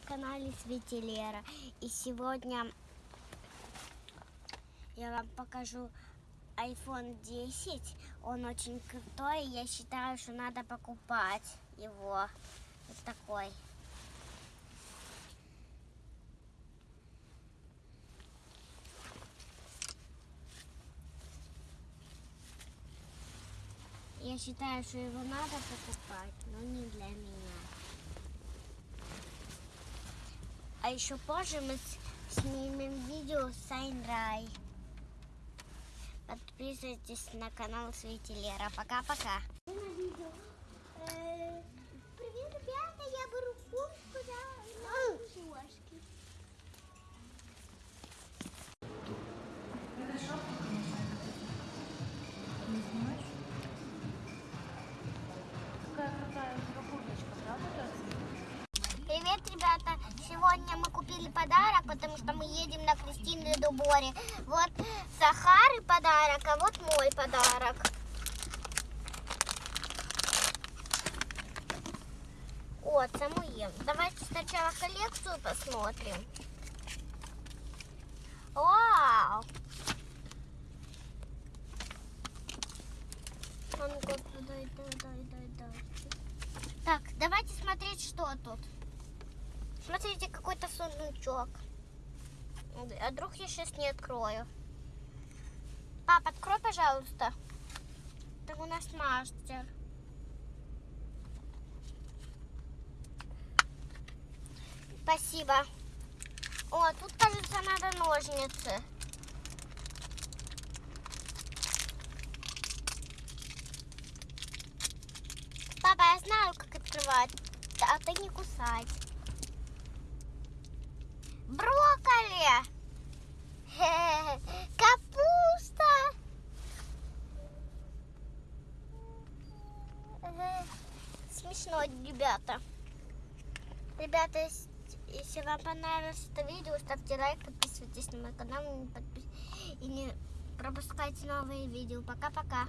на канале Светилера. И сегодня я вам покажу iPhone 10. Он очень крутой. Я считаю, что надо покупать его. Вот такой. Я считаю, что его надо покупать, но А еще позже мы снимем видео с Айнрай. Подписывайтесь на канал Светилера. Пока-пока. Привет, ребята, я беру куртку на кошки. Какая крутая курточка, правда? Привет, ребята! Сегодня мы купили подарок, потому что мы едем на Кристины Дуборе. Вот Сахары подарок, а вот мой подарок. О, Самуил. Давайте сначала коллекцию посмотрим. Вау! А. Так, давайте смотреть, что тут. Смотрите, какой-то сундучок. А вдруг я сейчас не открою? Пап, открой, пожалуйста. Так у нас мастер. Спасибо. О, тут, кажется, надо ножницы. Папа, я знаю, как открывать, а ты не кусать. Смешно, ребята. Ребята, ес- если вам понравилось это видео, ставьте лайк, подписывайтесь на мой канал и не пропускайте новые видео. Пока-пока.